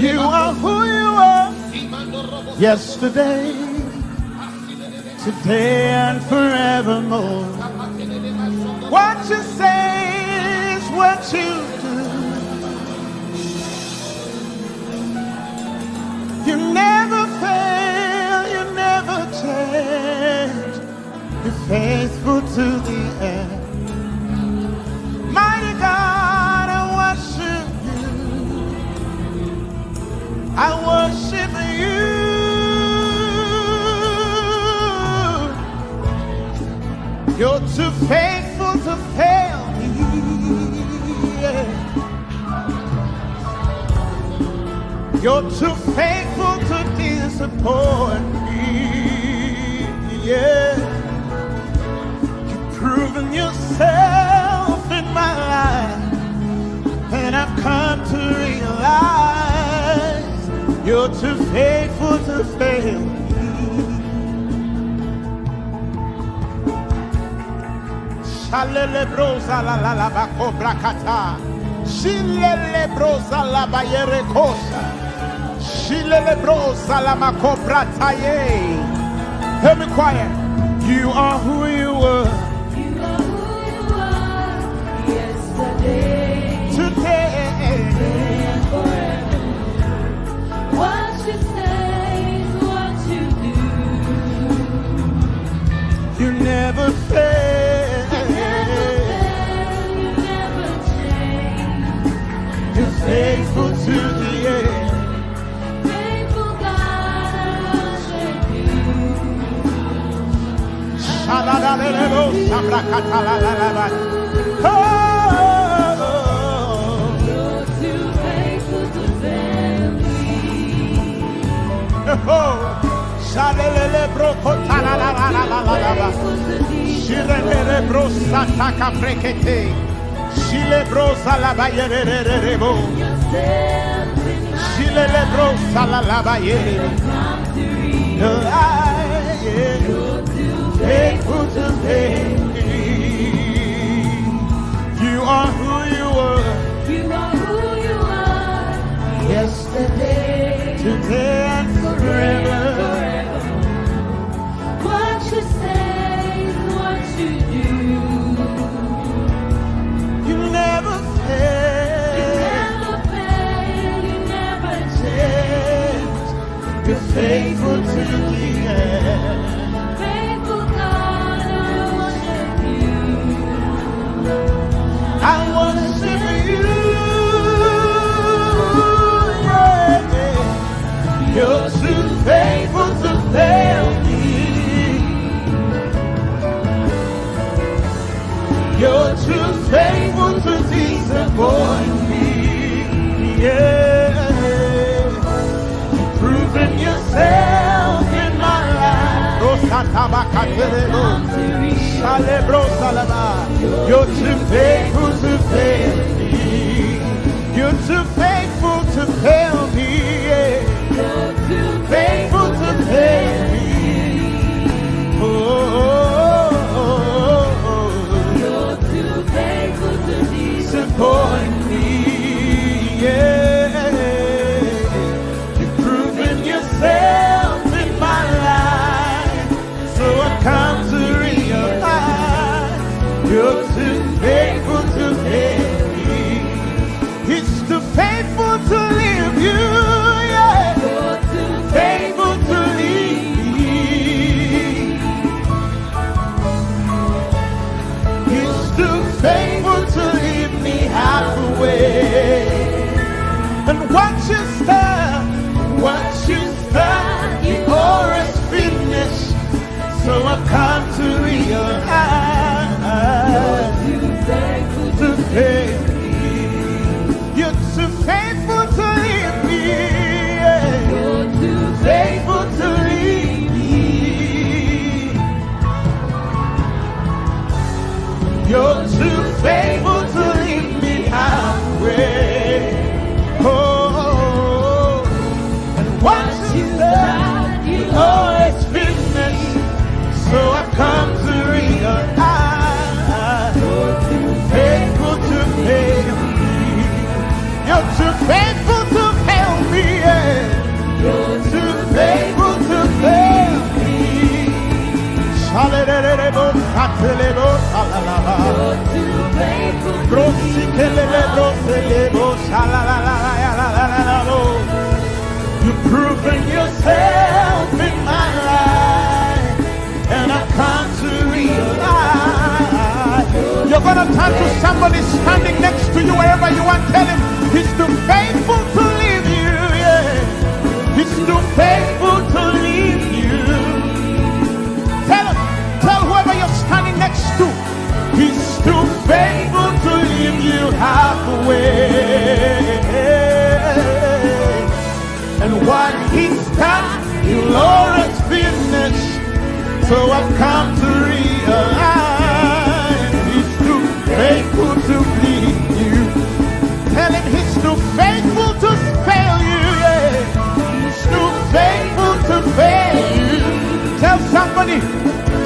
You are who you are yesterday, today, and forevermore. What you say is what you do. You never fail, you never change. You're faithful to the end. God, I worship you. I worship you. You're too faithful to fail me. You're too faithful to disappoint me. Yeah. You've proven yourself and I've come to realize you're too faithful to fail. Shalele brosa la la la ba cobra kata. Shilele brosa la ba yere kosa. Shilele brosa la ma cobra taye. Hear me quiet. You are who you were You're too faithful to fail me. You're too faithful to fail me. Yeah. You're too Faithful And what you start, what you start, you always finish. So I've come to realize too faithful to fail me. You're too faithful to leave me. You're too Faithful to leave me. You're too faithful You've proven yourself in my life, and I've come to realize. You're going to turn to somebody standing next to you wherever you are. Tell him he's too faithful to leave you. Yeah. He's too faithful to leave you. Tell him, tell whoever you're standing next to, he's too faithful to leave you. How halfway. And what he's done, he'll always finish. So I've come to realize he's too faithful to please you. Tell him he's too faithful to fail you. Yeah. He's too faithful to fail you. Tell somebody,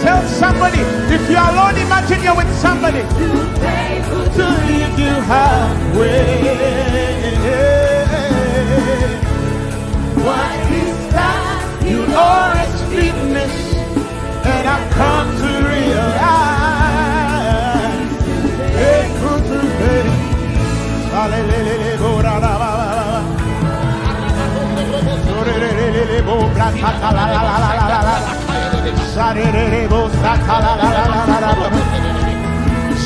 tell somebody. If you're alone, imagine you're with somebody. To leave you halfway. What he's done, you always finish. And I've come to realize. Faithful to. Hallelujah.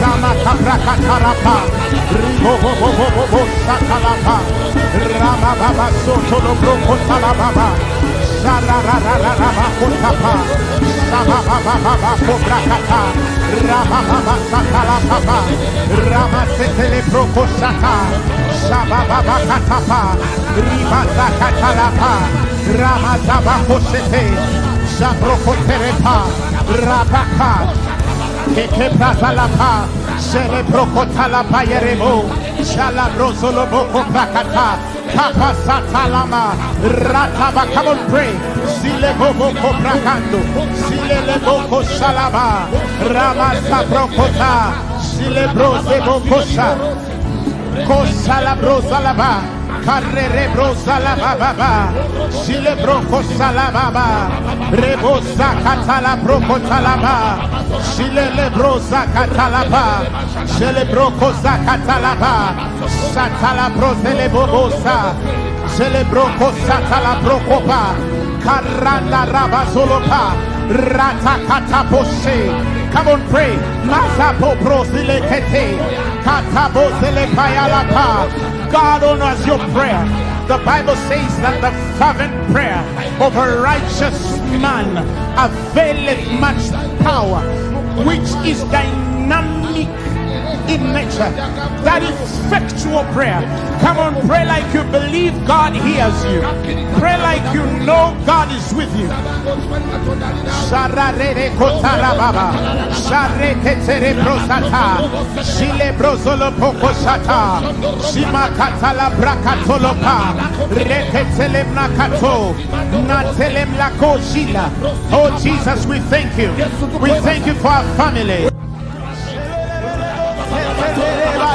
Ramata Prakatarapa, Ribobobobobo Sakalapa, Ramababa Sotolo Brokotalababa, Salarararaba Kotapa, Sabababa Kobrakata, Ramababa Sakalapa, Ramasetele Brokosata, Sabababa Katapa, Ribata Katalapa, Ramadaba Kosete, Sabrokoterepa, Rabaka, Keke Pratalapa, Shele shala Yerebo, boko Prakata, Papa Satalama, Rataba, come on, pray. Sile Boko Sileboko Prakando, Sileboko Shalaba, Ramasa Prokota, Silebro Sebokosha. Kosalabro salaba. Carrere bro salaba baba. Silebro kosalaba baba. Rebosa katala bro kotalaba. Silele bro zakatalaba. Silebro kozakatalaba. Satala bro selebobosa. Celebro kosatala brokopa. Karanda rabazolopa. Ratakata poshe. Come on, pray. Masapo brosilekete. God honors your prayer. The Bible says that the fervent prayer of a righteous man availeth much power, which is dynamic in nature, That effectual prayer. Come on, pray like you believe God hears you. Pray like you know God is with you. Oh Jesus, we thank you. We thank you for our family.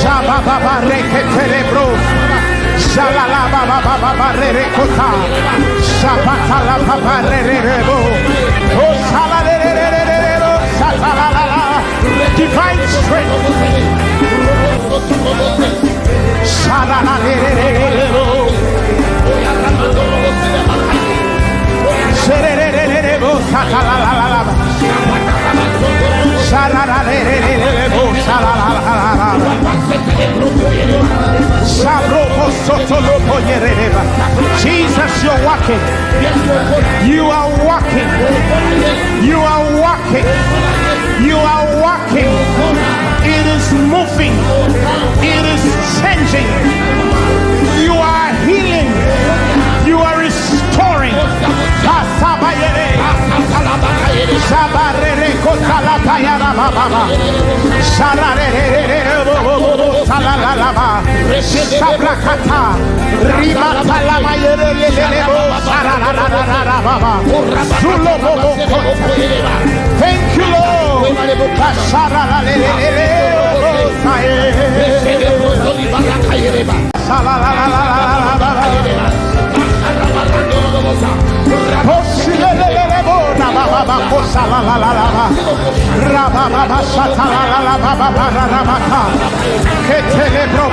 Shabba baba reke telebro Ketele Jesus, you're walking. You are walking. You are walking. You are walking. It is moving. It is changing. You are healing. You are restoring. Sararararara baba. Zulo bo bo kota. Thank you, Lord. Bo saye. Salalalalala baba. Oshilelelebo rabababa kosalalalaba. Rabababa shatalalalababa raramaka. Ketele bo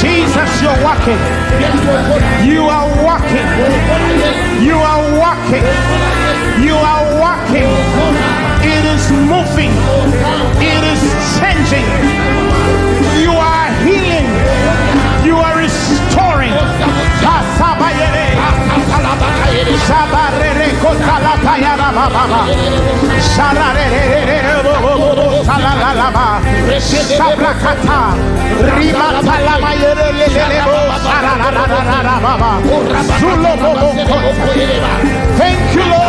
Jesus, you're walking. You are walking. You are walking. You are walking. It is moving. It is changing. You are Thank you, Lord.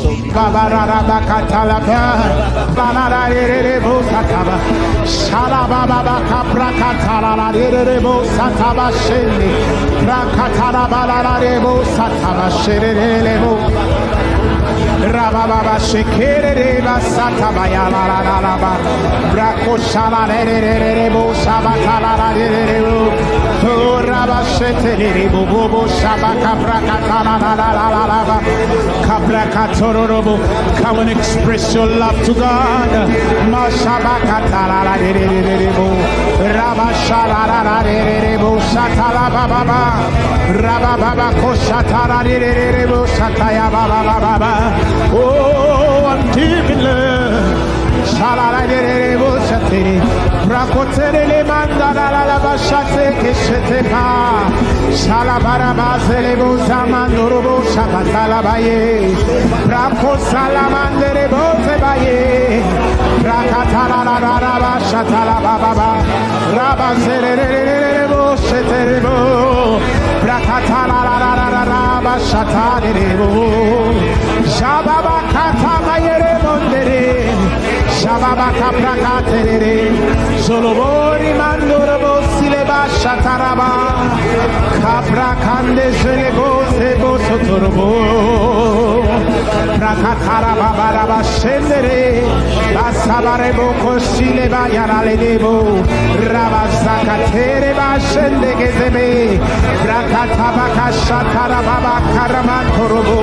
Babararabakatalaba. Balararerebo sataba. Shalabababakaprakatararerebo sataba shende. Rakatarabalararebo sataba sherelebo. Rabababa shekereba satabaya la la la la ba. Brako shala re re re re re bo shabata la la re la la la la la la ba. Come and express your love to God. Ma shabaka ta la la re re re re bo. Raba shala la la re re re bo shata la ba ba ba. Raba ba ba ko shata la re re re. Oh, I'm deep in love. Shalalagere Brakotere mandala la bashate keshete pa. Shalabara basele bo samandoro bo shakatala baye. Brako salamandere bo te baye. Brakatala la la la bashatala baba. Rabasere bo shetere bo. Brakatala la la la la bashatale bo. Shababa kata mayere mondere. Shababa kapra katerere. Solobori mandoro bosile basha taraba. Kapra kande shele bose bosotorbo. rakatara babara bashendere basabare boko shile bayarale debo rabazakatere bashende gezebe rakataba kashatara baba karamantorobo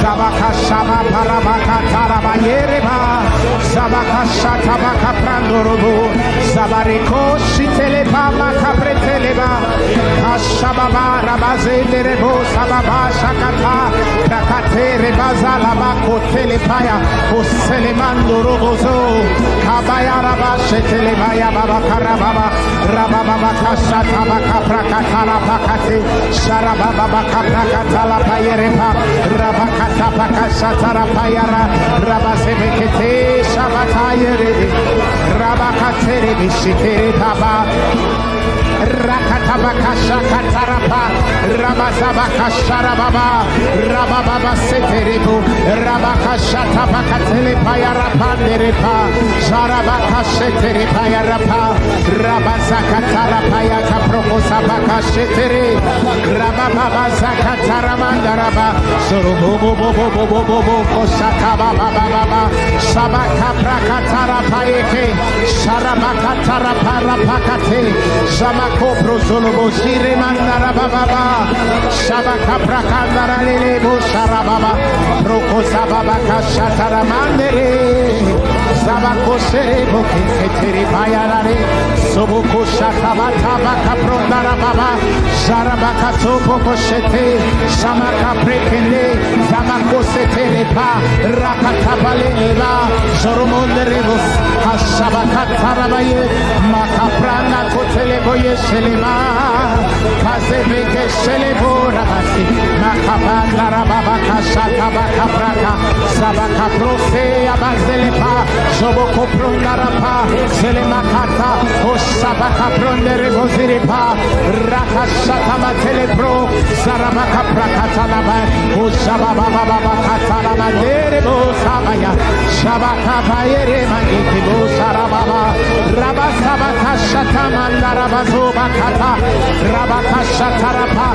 sabakashaba parabakatara bayereba sabakashataba kaprandorobo sabareko shitele pama kapreteleba kashababa rabazenderebo sababa shakata rakatere bazalaba. Bako telepaya. Oselemando robozo. Kabaya rabashetele baya baba karababa. Rababa kashataba kaprakatala pakate. Sharababa kaprakatala payerepa. Rabakata pakashatara payara. Rabasebekete shabatayere. Rabakatere bishitere papa. Rakatabakashakatarapa, Rabazabakasharababa, Rabababa Seterebu, Rabakashatabakatelepayarapanderepa, Sharabakasheterepayarapa, Rabazakatarapayaka Prokosabakashetere, Rabababa Zakataramandaraba, Sorobobobobobobobo, Kosakabababa, Sabakaprakatarapaeke, Sharabakataraparapakate, Shamako prozolobo shire mandara bababa. Shabaka prakandara lelebo sharababa. Proko sababa kashatara mandere. Sabakoshebo Keteri Bayarare Soboko Shakabata Baka Prondara Baba Sharabaka Topo Koshete Shamaka Prekende Samakosete Repa Rakatabale Eva Soromonde Rebos Hashabaka Tarabaye Makaprana Koteleboye Shelema Kazebeke shelebo rabasi. Makabanda rababa kashata baka praka. Sabaka prose abazelepa. Zoboko prondarapa. Selemakata. Osabaka prondere boziripa. Rakashata matele pro. Sarabaka prakata laba. Osababa baba katala mandere bo sabaya. Shabaka bayere mangiti bo sarababa. Rabasabaka shata mandarabazo bakata. Rabaka shatarapa.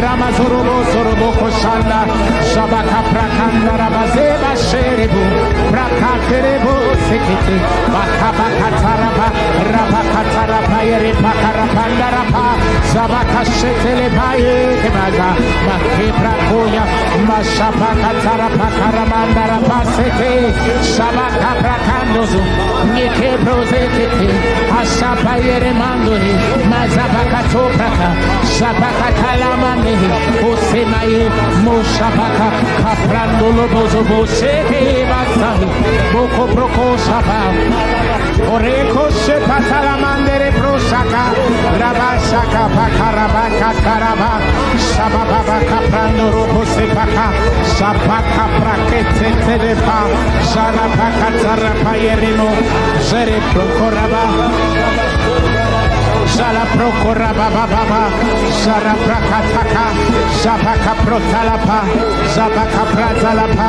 Ramazorobo sorobo koshanda. Shabaka prakanda rabazeba sherebu. Prakaterebo sekete. Bakabaka tarapa. Rabaka tarapa yere pakarapanda rapa. Zabaka shetele baye kebaza. Makebra koya. Mashabaka tarapa karamanda rapa sete. Shabaka prakandozo. Nike prozekete. yere mandoni mazabaka topaka sabaka talamane osemaye moshabaka kaprandolo bozo boseke basai boko proko shaba oreko shepa talamandere prosaka rabasaka pakarabaka karaba shabababa kaprandoro bosepaka shabaka prakete telepa sharabaka tarapa yeremo jere prokoraba Shala prokora baba baba, Shara prakataka, Shabaka protalapa, Zabaka pratalapa,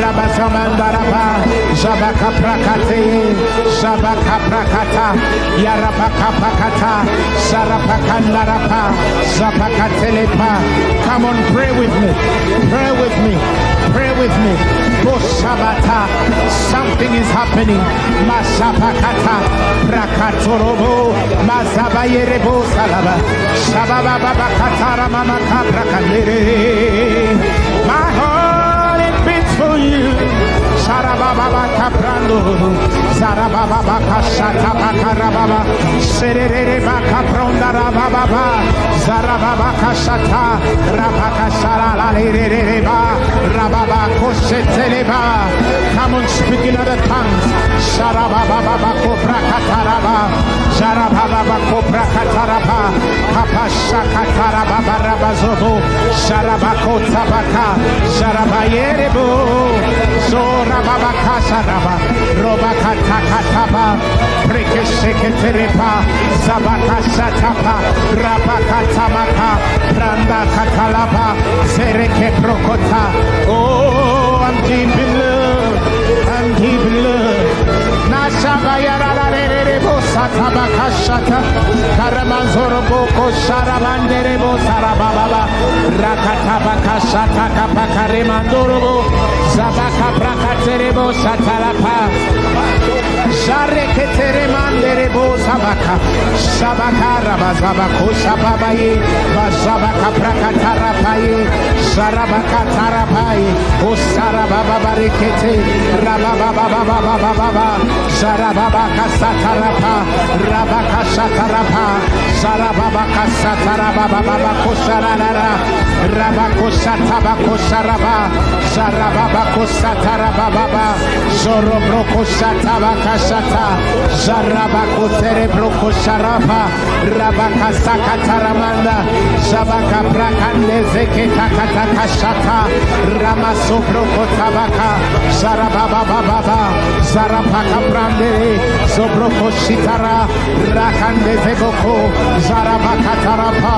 Rabazamandaraba, Shabaka prakate, Shabaka prakata, Yarabaka pakata, Sarapakandarapa, Zabaka telepa. Come on, pray with me, pray with me, pray with me. Boshabata, something is happening. Masapakata, Prakatorobo, Mazabayerebo Salaba, Shababa Katara Mama Sarababa Kaprando, Sarababa Kashata Bakarababa, Serere Bakapronda Rababa, Zarababa Kashata, Rabaka Sara Reba, Rababa Kosheteleba. Come on, speak in other tongues. Sarababa Koprakataraba, Sarababa Koprakataraba, Papa Shakataraba Rabazobo, Sarabako Tabaka, Sarabayerebo, Zorababa Saraba, Robaka Takataba, Prekesheketerepa, Zabaka Satapa, Rabaka Tamaka, Branda Katalaba, Zereke Prokota. Oh, I'm deep in love, and he bled. Karamanzoroboko Sharabanderebo Sarababa Rakatabaka Shataka Pakarimandorobo Zabaka Prakaterebo Shatalapa Share ketere mandere bo sabaka. Sabaka raba zabako sababaye. Bazabaka prakatara paye. Sarabaka tarapaye. O sarababa barekete. Rababa baba baba baba. Sarababaka satarapa. Rabaka satarapa. Sarababaka satarababa baba kosarara. Rabako satabako saraba. Sarababako satarababa. Zorobroko satabaka saraba. Shata Zarabako cerebroko sharapa Rabaka sakataramanda Zabaka prakande zeke takataka shata Ramasobroko tabaka Zarababababa Zarapaka brande Zobroko shitara Rakande zeboko Zarabaka tarapa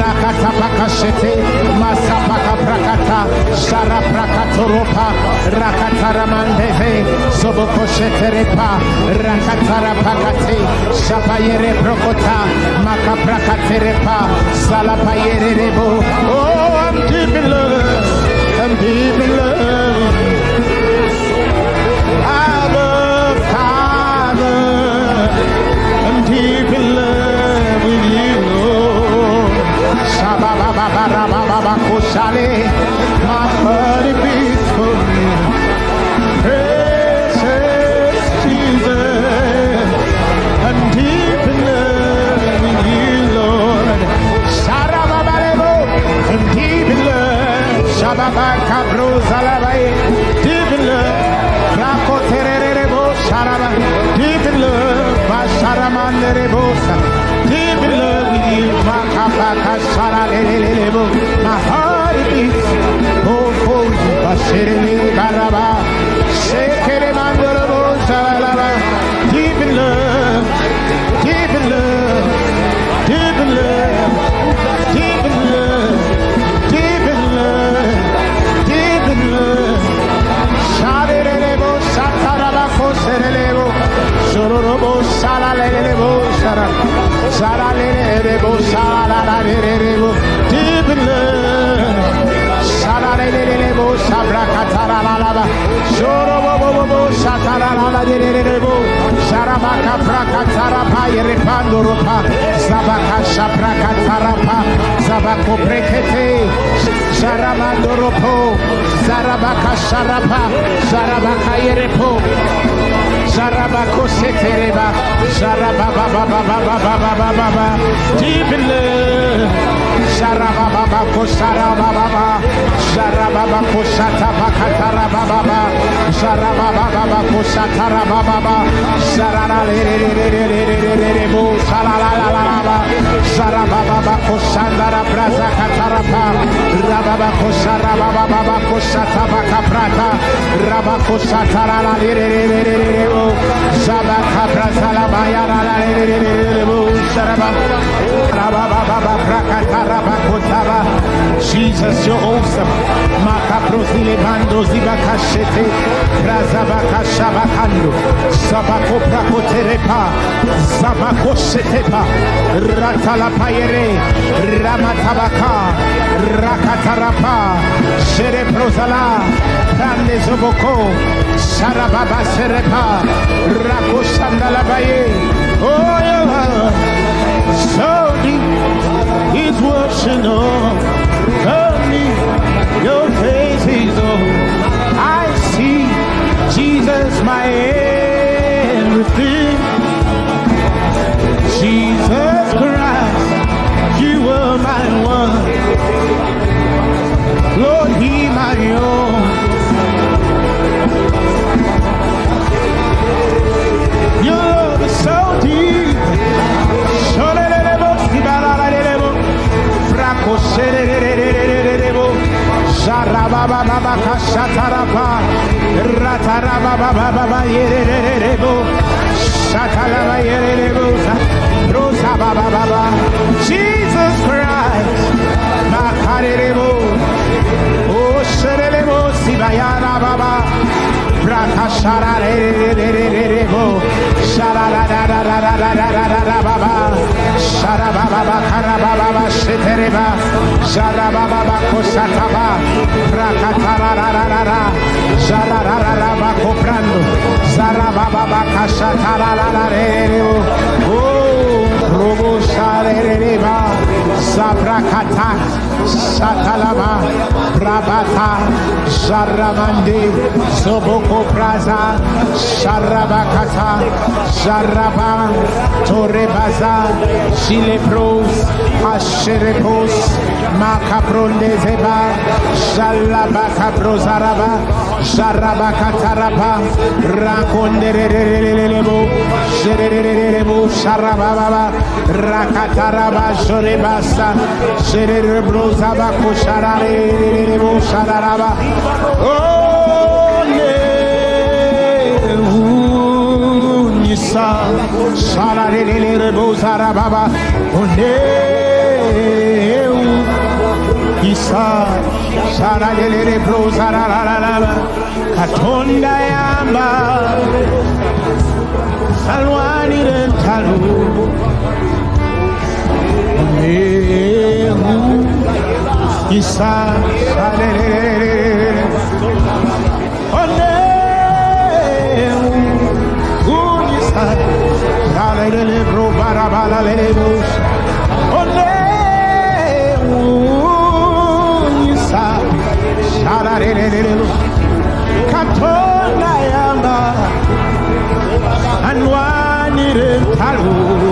Rakatapaka shete Masapaka prakata Zaraprakatoropa Rakataramandeve Zoboko sheterepa Rakatarapakate, Shapayere Prokota, Makaprakaterepa, Salapayere Rebo. Oh, I'm deep in love, I'm deep in love. I'm deep in love with you. My beats. Deep in love. In love. With you. My heart beats. Deep in love, Deep in love. Sarabaka praka tarapa yerepando ropa Zabaka shapraka tarapa Zabako brekete Saramando ropo Zarabaka sharapa Zarabaka yerepo Deep in love. Sharababa Kosarababa Sharababa Kosata Bakatarababa Sharababa Kosatarababa Sarana Lebu Salalalaba Sharababa Kosandara Braza Katarapa Rababa Kosarababa Kosata Bakaprata Rabba Kosatara Lebu Sabaka Brazalabaya Lebu Sharababa Rababa Brakatara Rakotaba. Jesus, you're awesome. Makabrosi lebando zibakashete. Razabakashabakando. Sabako prakoterepa. Ratala Ratalapayere. Ramatabaka. Rakatarapa. Shereprozala. Tandezoboko. Sarababa serepa. Rakosandalabaye. Oh, yeah. Is watching over me. Your face is all I see. Jesus, my everything. Jesus Christ, you are my one. Lord, He my own. rabo serererererebo sharababa baba kashatarapa rataraba baba baba yerererebo shataraba yererebo rosa baba baba Jesus Christ makarebo o sererebo sibayara baba Sabrakata Satalama, Prabata, Zaramande, Soboko Praza, Sarabakata, Zaraba, Torrebaza, Silepros, Asherepos, makapronde zeba shalabaka brozaraba jarabaka taraba rakonderererebo jererererebo sharababa rakataraba jorebasa jererebrozaba koshararererebo shararaba Sa, shala de de de de bo sa ra ba ba, oh nee. Isa Sharalele Prozaralala Katonda Yamba. Salwani Rentalu Isa Sharalele Oneu Isa. Sharalele Probarabala Lelebus Oneu Katona yamba, anwani rentalu.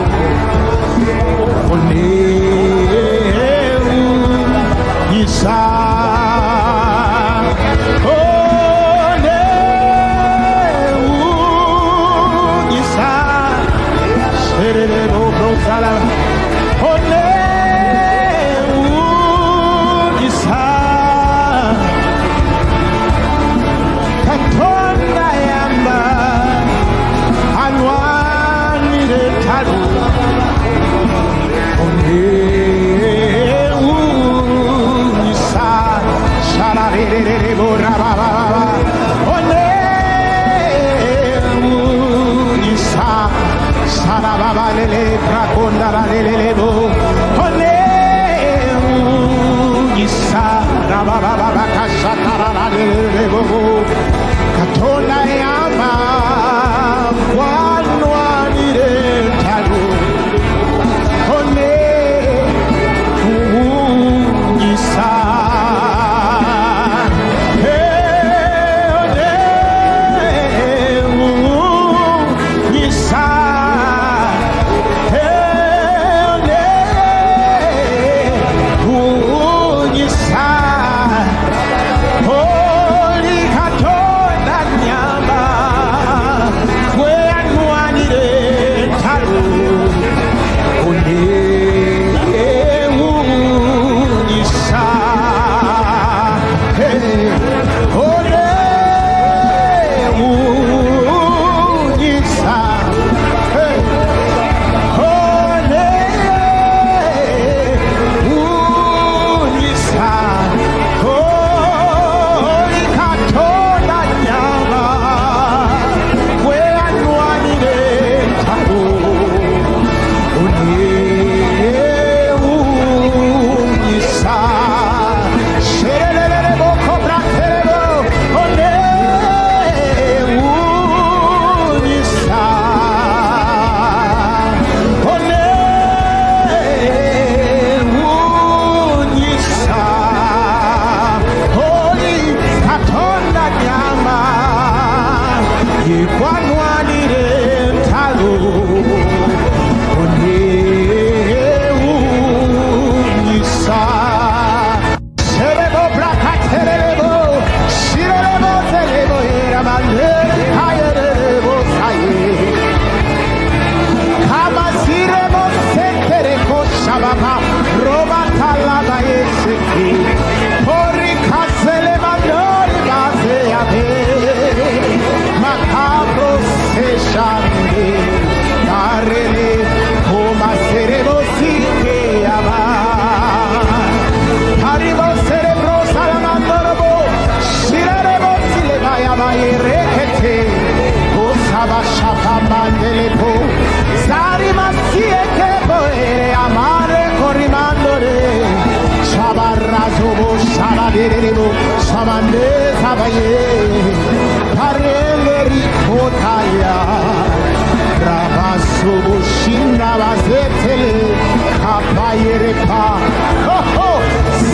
রেখা।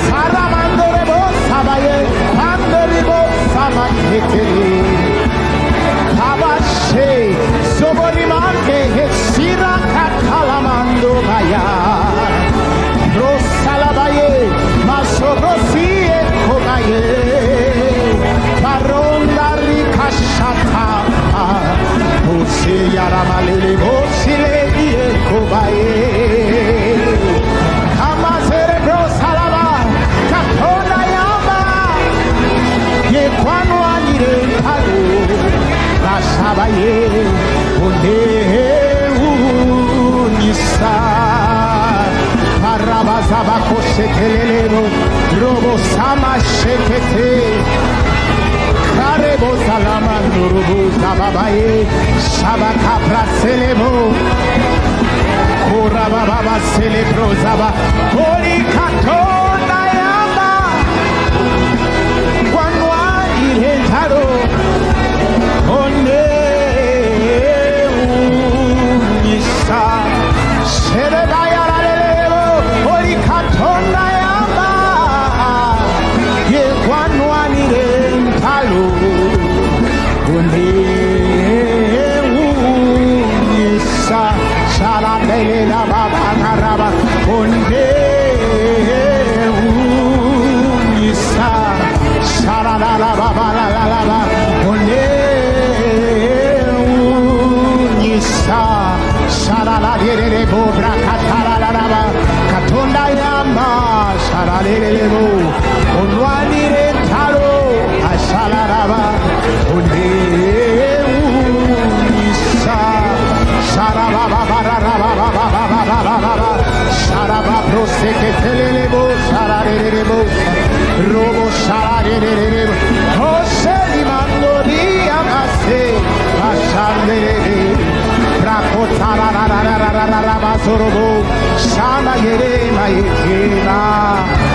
সারা মান্দরে বোধ সাবাইয়ে আন্দরি বোধ সামান হেঁচে খাবার সে সবরি মাকে হেসিরা খাট খালা মান্দ ভাইয়া। রোজ সালা বাইয়ে, মাসো রসিয়ে খোগাইয়ে বারোন্দারি খাসা খা বসে ইয়ারা মালিলে বসিলে দিয়ে খোবাইয়ে। Bakoshekelelero robo sama shekete. Karebo salama nurubu zababaye shabaka praselemo. Korababa celebro zaba. Polikatonda yamba Wanwa irentaro. One unisa merelero onwanire taro asalaraba onde unisa sarababa barababa saraba proseke telelebo sararerebo robo sararerebo Jose di mandoria case pasandere Rakotara Sorobo Shana Yerema Yekena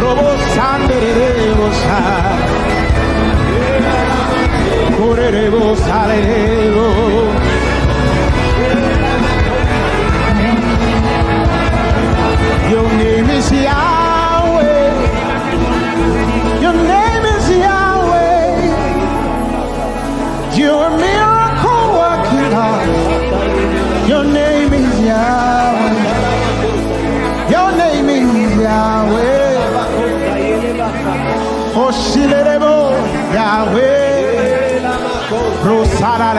Robo San Robo San Correrebo salerebo Your name is Yahweh Your name is Yahweh You're a miracle working God Your name is Yahweh your name is Yahweh. Oshilerebo Yahweh. Rosara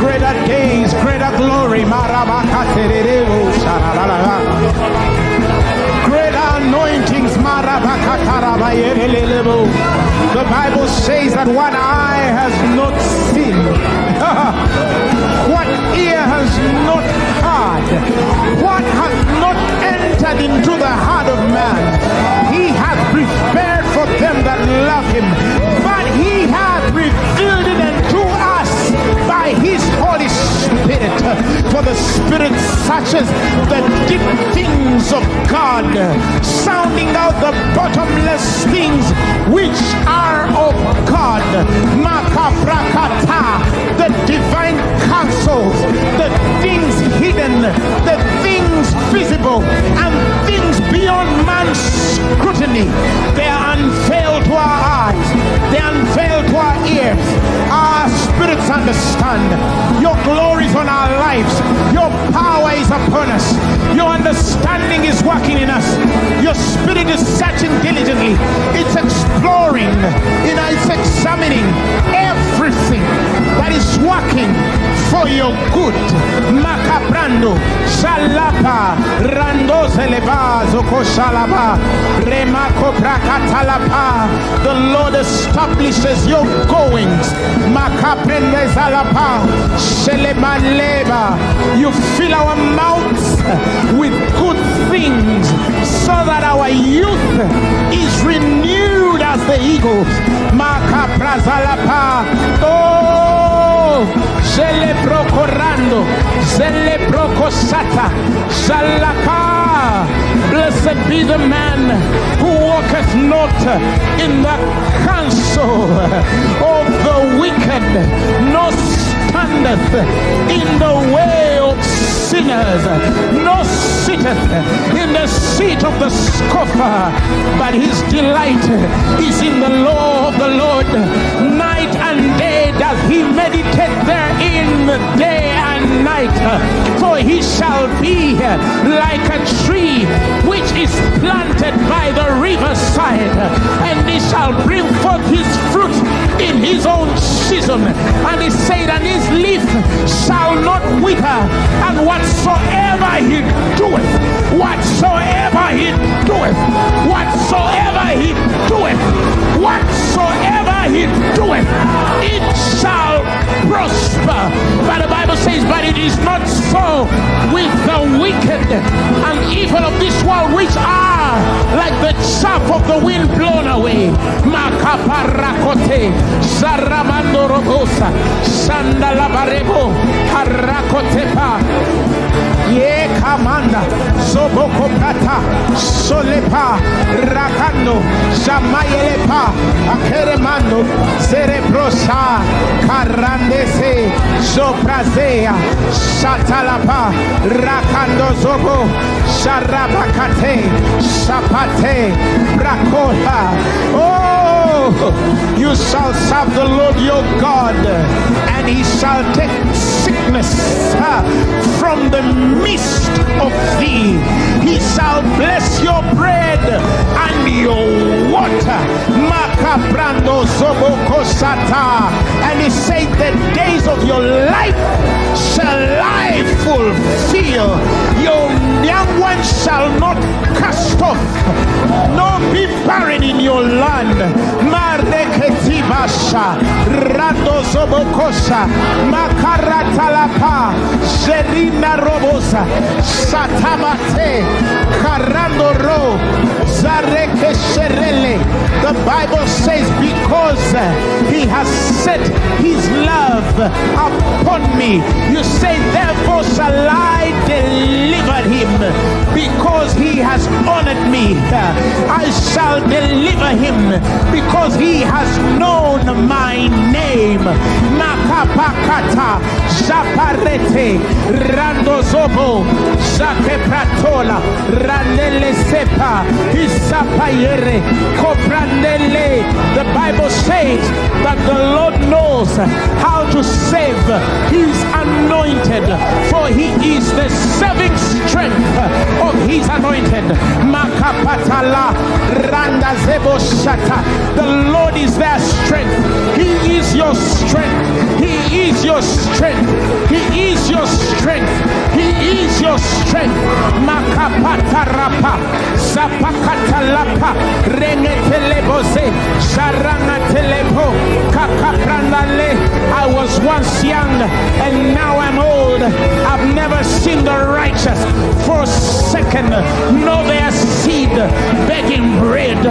Greater days, greater glory. Greater anointings. The Bible says that one eye has not seen, what ear has not heard What has not entered into the heart of man, For the Spirit searches the deep things of God, sounding out the bottomless things which are of God. Makabrakata, the divine counsels, the things hidden, the things visible, and things beyond man's scrutiny. They are unveiled to our eyes, they are unveiled to our ears. Our spirits understand. Your glory is on our lives, your power is upon us, your understanding is working in us, your spirit is searching diligently, it's exploring, you know, it's examining everything that is working for your good. Makabrando, Shalapa, Rando Zeleba, Zoko Shalaba, Remako. The Lord establishes your goings. Zalapa. You fill our mouths with good things so that our youth is renewed as the eagles. Makaprazalapa. Oh, Celeprocorando, Celeprocosata, Shalaka. Blessed be the man who walketh not in the counsel of the wicked, nor standeth in the way of sinners, nor sitteth in the seat of the scoffer, but his delight is in the law of the Lord. Night he meditate therein, day and night. For he shall be like a tree which is planted by the riverside, and he shall bring forth his fruit in his own season. And he said, and his leaf shall not wither, and whatsoever he doeth, whatsoever he doeth, whatsoever he doeth, whatsoever he doeth, it shall prosper. But the Bible says, but it is not so with the wicked and evil of this world, which are like the chaff of the wind blown away. Makaparakote, Zaramando Robosa, Sandalabarebo, Harakotepa. Ye kamanda soboko prata solepa rakando jamayelepa akeremando cerebrosa karandese soprazea shatalapa rakando zobo sharabakate sapate brakola. Oh you shall serve the Lord your God and he shall take sickness And he said, The days of your life shall I fulfill. Your young ones shall not cast off, nor be barren in your land. Mareketibasha, Rando Zobokosa, Makaratalapa, Jerina Robosa, Ro, Zareke Sherele. The Bible says, Because he has set his love upon me, you say, Therefore shall I deliver him, because he has honored me. I shall deliver him, because he has known my name. Makapakata, Japarete, Randozobo, Jake Pratola, Randele Sepa, Isapayere, Coprandele. The Bible says that the Lord knows how to save his anointed, for he is the saving strength of his anointed. Randa Zebo Shata. The Lord is their strength. He is your strength. He is your strength. He is your strength. He is your strength. Makapatarapa, Zapakatalapa, Rengetelebose, Sharangatelepo, Kakapranale. I was once young and now I'm old. I've never seen the righteous forsaken, nor their seed begging bread.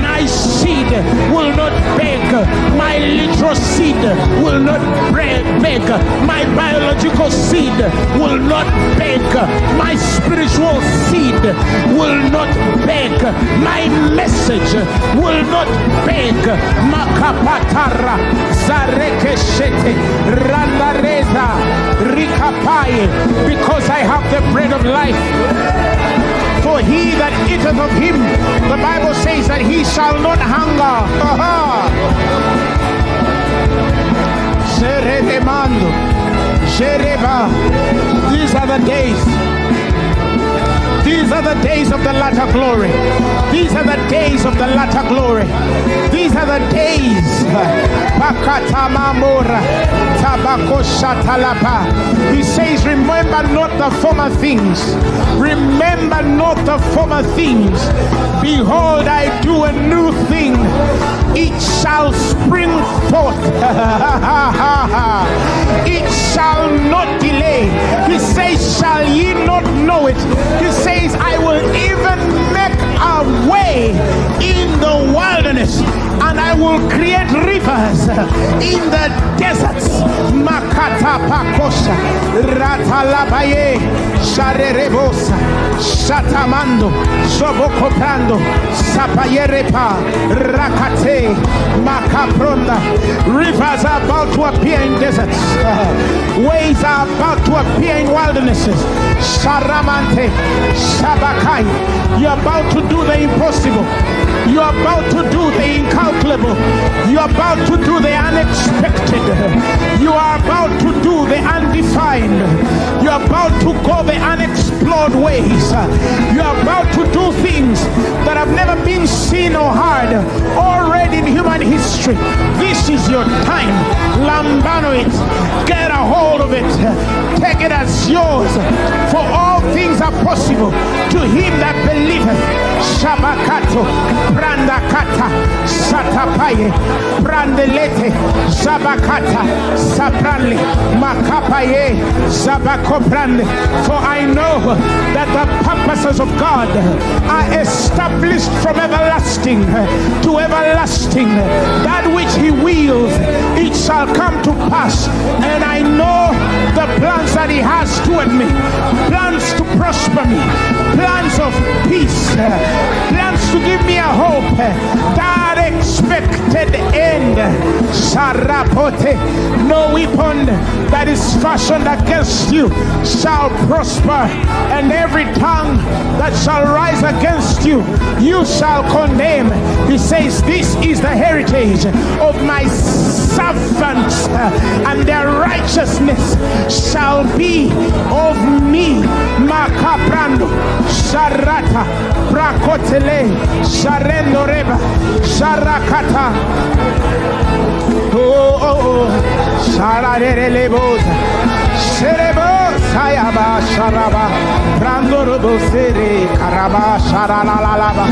My seed will not beg. My literal seed will not beg. My biological seed will not beg. My spiritual seed will not beg. My message will not beg. Makapatara because I have the bread of life. For he that eateth of him, the Bible says that he shall not hunger. These are the days. These are the days of the latter glory. These are the days of the latter glory. These are the days. He says, Remember not the former things. Remember not the former things. Behold, I do a new thing. It shall spring forth. it shall not delay. He says, Shall ye not know it? He says, I will even make a way in the wilderness and I will create rivers in the deserts. Makata pakosha, ratalabaye, sharerebosa, shatamando, sobokoprando, sapayerepa, rakate, makapronda. Rivers are about to appear in deserts. Ways are about to appear in wildernesses. Sharamante, Shabakai. You're about to do the impossible. You're about to do the incalculable. You're about to do the unexpected. You are about to do the undefined. You're about to go the unexplored ways. You're about to do things that have never been seen or heard already in human history. This is your time. Lambano it. Get a hold of it. Take it as yours. For all things are possible to him that believeth. Shabakato, Brandakata, Satapaye, Brandelete, Zabakata, Sabrali, Makapaye, Zabakobrande. For I know that the purposes of God are established from everlasting to everlasting. That which He wills, it shall come to pass. And I know the plans that He has toward me. Plans to prosper me, plans of peace, plans to give me a hope. That expected end. Sarapote, no weapon that is fashioned against you shall prosper, and every tongue that shall rise against you, you shall condemn. He says, This is the heritage of my servants, and their righteousness shall shall be of me. Makaprando, Sharata, Brakotele, Sharendoreba, Sharakata. Oh, oh, oh, Shararelebosa. Serebo sayaba sharaba Brandoro bo sere karaba sharala la la ba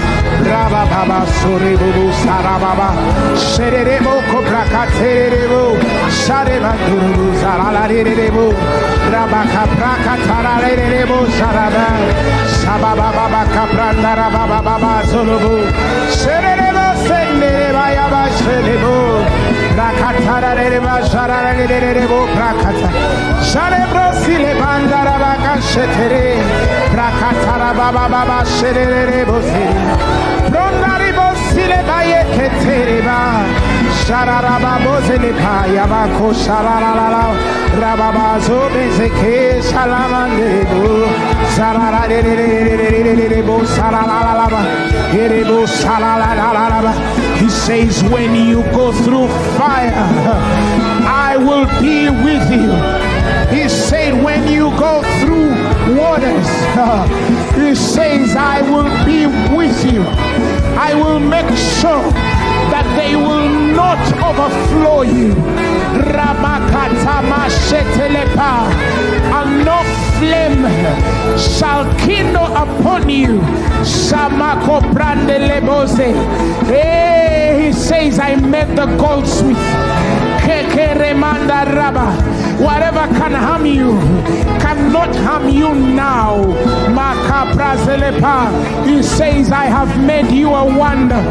Raba baba sorebo Sarababa, Serebo kobra katerebo Shareba, Duru, Zaralarebo, Rabaka, Braka, Tararebo, Sharaba, Sababa, Baba, Capranda, Rababa, Baba, Zolobo, Sherebo, Sendereba, Yaba, Sherebo, Rakatara reba sharara rebo prakata. Sharebro sile bandara baka shetere. Prakatara baba baba shere rebo sile. Prondari bo sile baye ketere He says, when you go through fire, I will be with you. He said, when you go through waters, he says, I will be with you. I will make sure that they will not overflow you. And no flame shall kindle upon you. Hey, he says, I met the goldsmith. Whatever can harm you cannot harm you now. He says, I have made you a wonder.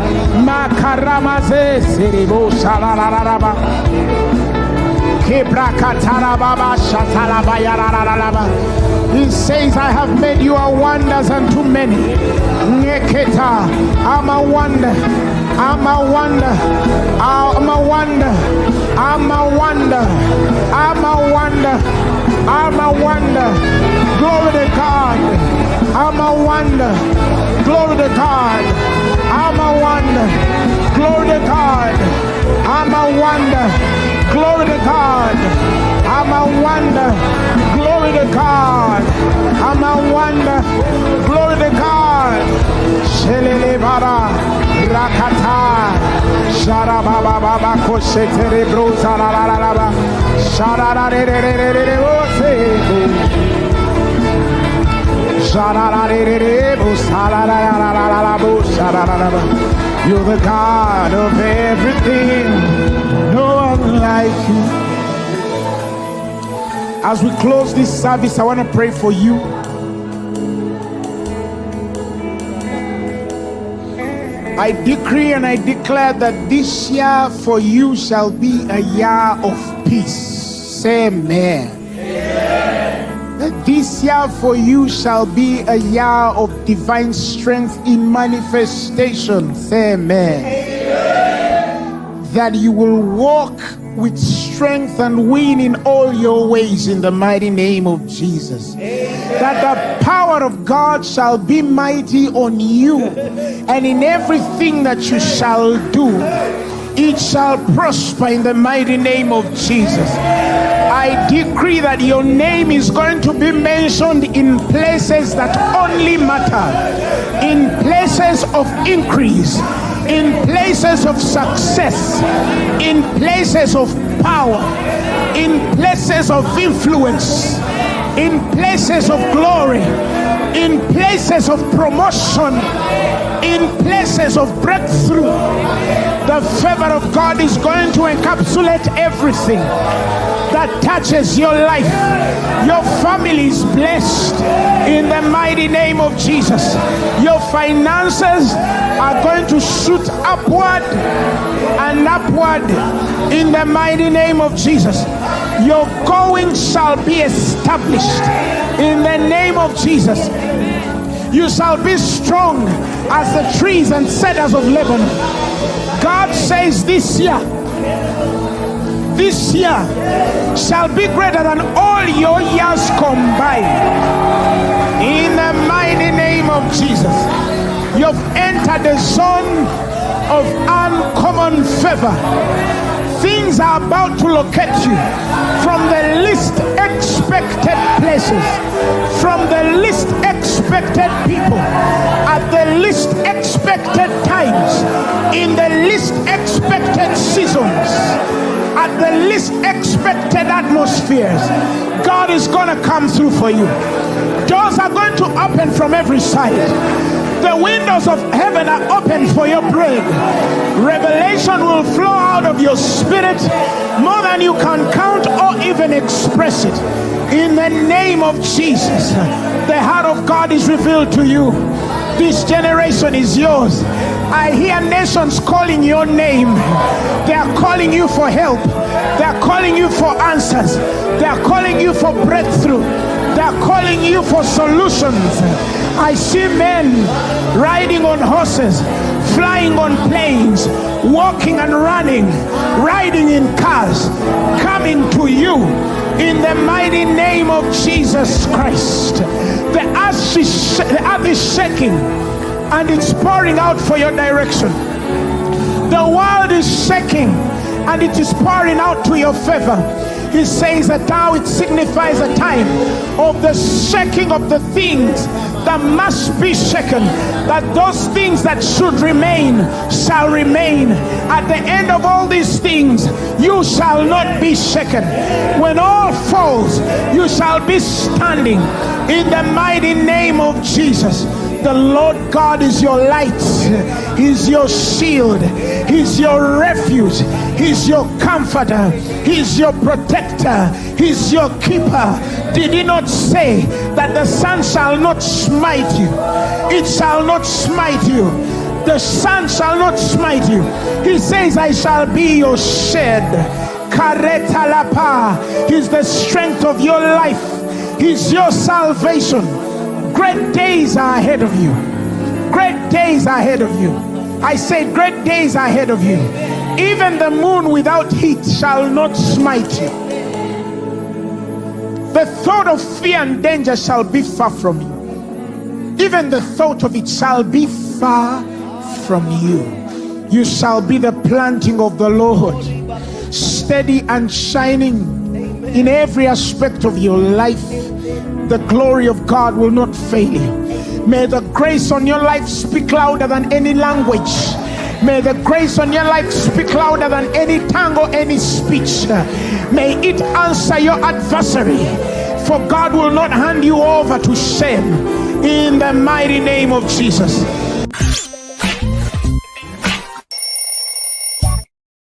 He says, I have made you a wonders unto many. I'm a wonder. I'm a wonder. I'm a wonder. I'm a wonder. I'm a wonder. I'm a wonder. Glory to God. I'm a wonder. Glory to God. I'm a wonder. Glory to God. I'm a wonder. Glory to God. I'm a wonder. Glory to God. I'm a wonder. Glory to God. Shelele bara rakata. Shara baba baba koshe terebro la la la la la re re re re re re o se. Shara la re re re la la la la la la la la ba. You're the God of everything. No one like you. As we close this service, I want to pray for you. I decree and I declare that this year for you shall be a year of peace. Say amen. That this year for you shall be a year of divine strength in manifestation. Say amen. amen. That you will walk with strength and win in all your ways in the mighty name of Jesus. Amen. That the power of God shall be mighty on you and in everything that you shall do, it shall prosper in the mighty name of Jesus. I decree that your name is going to be mentioned in places that only matter, in places of increase, in places of success, in places of power, in places of influence, in places of glory, in places of promotion, in places of breakthrough. The favor of God is going to encapsulate everything that touches your life. Your family is blessed in the mighty name of Jesus. Your finances are going to shoot upward and upward in the mighty name of Jesus. Your going shall be established in the name of Jesus. You shall be strong as the trees and cedars of Lebanon. God says this year this year shall be greater than all your years combined. In the mighty name of Jesus, you've entered the zone of uncommon favor. Things are about to locate you from the least expected places, from the least expected people, at the least expected times, in the least expected seasons at the least expected atmospheres, God is going to come through for you. Are going to open from every side. The windows of heaven are open for your bread. Revelation will flow out of your spirit more than you can count or even express it. In the name of Jesus, the heart of God is revealed to you. This generation is yours. I hear nations calling your name. They are calling you for help. They are calling you for answers. They are calling you for breakthrough. They are calling you for solutions. I see men riding on horses, flying on planes, walking and running, riding in cars, coming to you in the mighty name of Jesus Christ. The earth is, the earth is shaking and it's pouring out for your direction. The world is shaking and it is pouring out to your favor. He says that now it signifies a time of the shaking of the things that must be shaken, that those things that should remain shall remain. At the end of all these things, you shall not be shaken. When all falls, you shall be standing in the mighty name of Jesus. The Lord God is your light, He's your shield, He's your refuge, He's your comforter, He's your protector, He's your keeper. Did He not say that the sun shall not smite you? It shall not smite you. The sun shall not smite you. He says, I shall be your shed. Kareta lapa. He's the strength of your life. He's your salvation. Great days are ahead of you. Great days are ahead of you. I say, great days are ahead of you. Even the moon without heat shall not smite you. The thought of fear and danger shall be far from you. Even the thought of it shall be far from you. You shall be the planting of the Lord, steady and shining in every aspect of your life. The glory of God will not fail you. May the grace on your life speak louder than any language. May the grace on your life speak louder than any tongue or any speech. May it answer your adversary. For God will not hand you over to shame in the mighty name of Jesus.